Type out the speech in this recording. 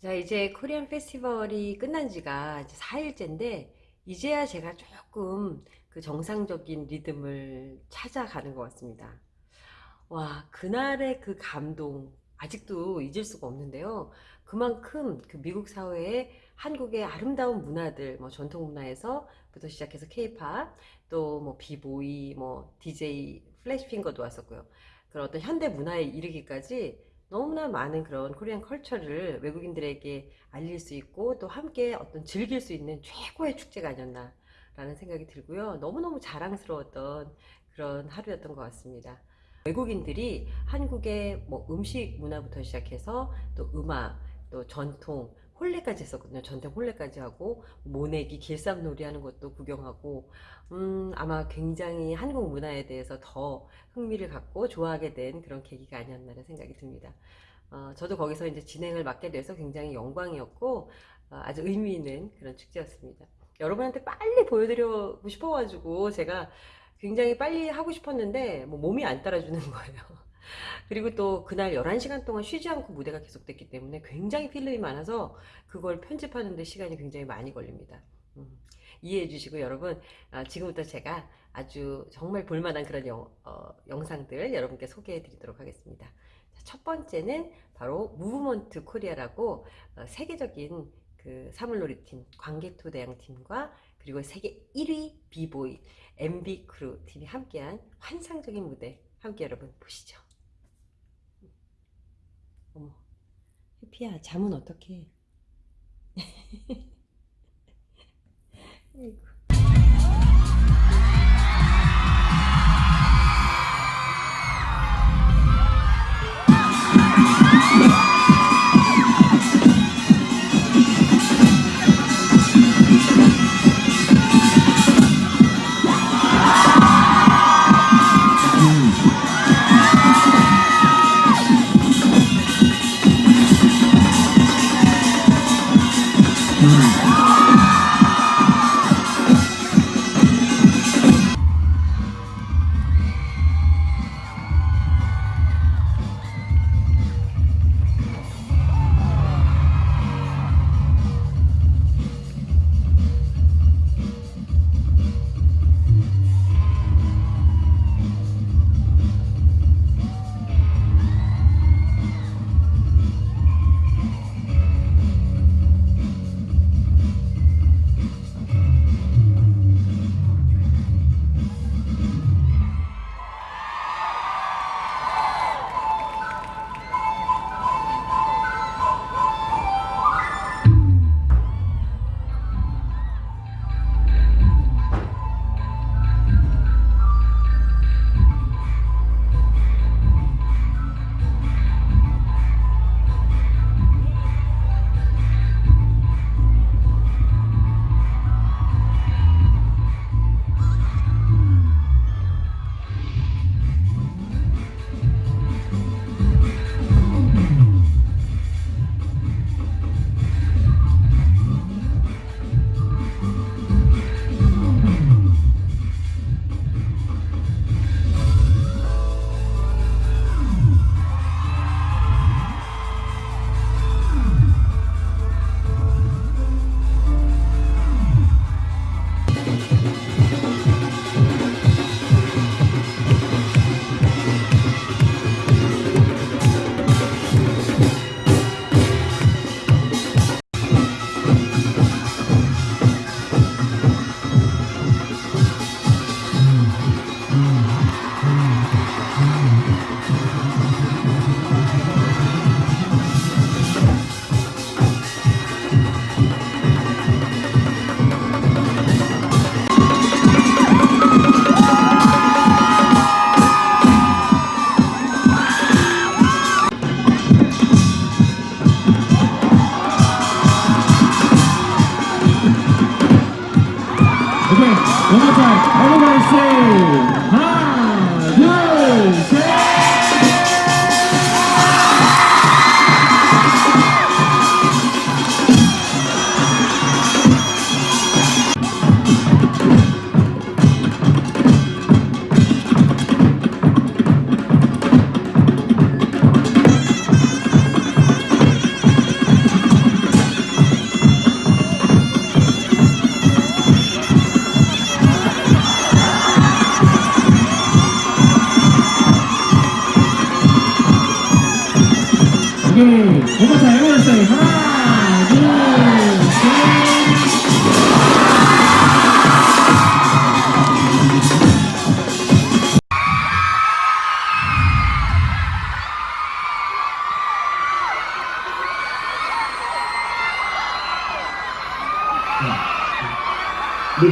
자, 이제 코리안 페스티벌이 끝난 지가 이제 4일째인데, 이제야 제가 조금 그 정상적인 리듬을 찾아가는 것 같습니다. 와, 그날의 그 감동, 아직도 잊을 수가 없는데요. 그만큼 그 미국 사회에 한국의 아름다운 문화들, 뭐 전통 문화에서부터 시작해서 케이팝, 또뭐 비보이, 뭐 DJ, 플래시핑거도 왔었고요. 그런 어떤 현대 문화에 이르기까지 너무나 많은 그런 코리안 컬처를 외국인들에게 알릴 수 있고 또 함께 어떤 즐길 수 있는 최고의 축제가 아니었나 라는 생각이 들고요. 너무너무 자랑스러웠던 그런 하루였던 것 같습니다. 외국인들이 한국의 뭐 음식 문화부터 시작해서 또 음악, 또 전통, 홀레까지 했었거든요. 전통 홀레까지 하고 모내기, 길쌈놀이 하는 것도 구경하고 음, 아마 굉장히 한국 문화에 대해서 더 흥미를 갖고 좋아하게 된 그런 계기가 아니었나라는 생각이 듭니다. 어, 저도 거기서 이제 진행을 맡게 돼서 굉장히 영광이었고 어, 아주 의미 있는 그런 축제였습니다. 여러분한테 빨리 보여드리고 싶어가지고 제가 굉장히 빨리 하고 싶었는데 뭐 몸이 안 따라주는 거예요. 그리고 또 그날 11시간 동안 쉬지 않고 무대가 계속됐기 때문에 굉장히 필름이 많아서 그걸 편집하는 데 시간이 굉장히 많이 걸립니다. 음, 이해해 주시고 여러분 아, 지금부터 제가 아주 정말 볼만한 그런 영, 어, 영상들 여러분께 소개해 드리도록 하겠습니다. 자, 첫 번째는 바로 무브먼트 코리아라고 어, 세계적인 그 사물놀이팀 광개토 대항팀과 그리고 세계 1위 비보이 MB 크루 팀이 함께한 환상적인 무대 함께 여러분 보시죠. 어머, 해피야 잠은 어떻게? Okay, 皆さんお願いしま time, everyone say 하나, 둘, 셋.